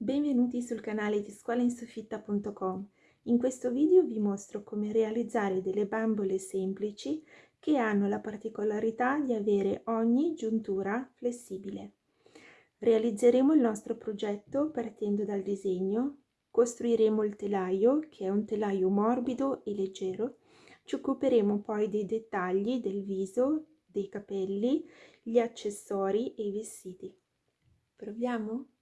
Benvenuti sul canale di scuolainsoffitta.com. In questo video vi mostro come realizzare delle bambole semplici che hanno la particolarità di avere ogni giuntura flessibile. Realizzeremo il nostro progetto partendo dal disegno, costruiremo il telaio che è un telaio morbido e leggero, ci occuperemo poi dei dettagli del viso, dei capelli, gli accessori e i vestiti. Proviamo?